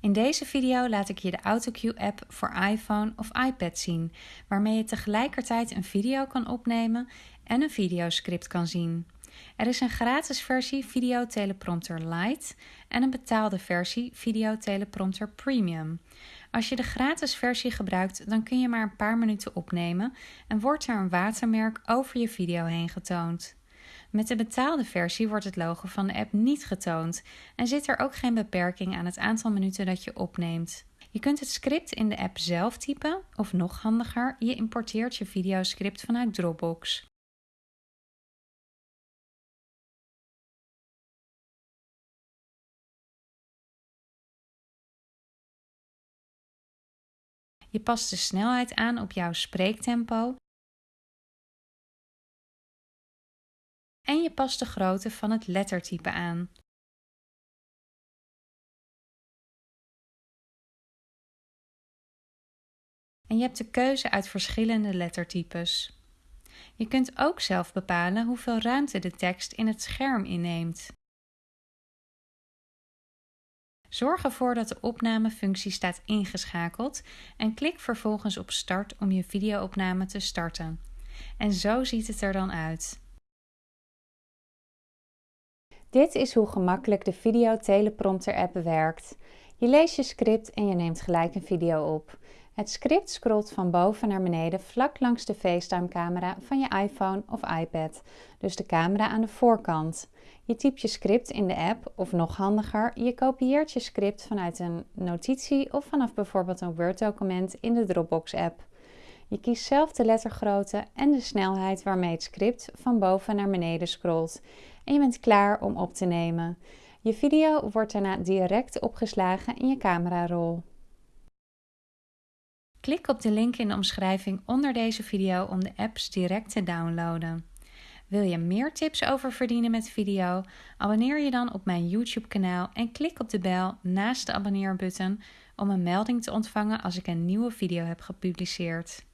In deze video laat ik je de AutoCue-app voor iPhone of iPad zien, waarmee je tegelijkertijd een video kan opnemen en een videoscript kan zien. Er is een gratis versie Video Teleprompter Lite en een betaalde versie Video Teleprompter Premium. Als je de gratis versie gebruikt, dan kun je maar een paar minuten opnemen en wordt er een watermerk over je video heen getoond. Met de betaalde versie wordt het logo van de app niet getoond en zit er ook geen beperking aan het aantal minuten dat je opneemt. Je kunt het script in de app zelf typen of nog handiger, je importeert je videoscript vanuit Dropbox. Je past de snelheid aan op jouw spreektempo en je past de grootte van het lettertype aan. En je hebt de keuze uit verschillende lettertypes. Je kunt ook zelf bepalen hoeveel ruimte de tekst in het scherm inneemt. Zorg ervoor dat de opnamefunctie staat ingeschakeld en klik vervolgens op Start om je videoopname te starten. En zo ziet het er dan uit. Dit is hoe gemakkelijk de Video Teleprompter app werkt. Je leest je script en je neemt gelijk een video op. Het script scrolt van boven naar beneden vlak langs de FaceTime camera van je iPhone of iPad, dus de camera aan de voorkant. Je typt je script in de app of nog handiger, je kopieert je script vanuit een notitie of vanaf bijvoorbeeld een Word document in de Dropbox app. Je kiest zelf de lettergrootte en de snelheid waarmee het script van boven naar beneden scrolt en je bent klaar om op te nemen. Je video wordt daarna direct opgeslagen in je camerarol. Klik op de link in de omschrijving onder deze video om de apps direct te downloaden. Wil je meer tips over verdienen met video? Abonneer je dan op mijn YouTube kanaal en klik op de bel naast de abonneerbutton om een melding te ontvangen als ik een nieuwe video heb gepubliceerd.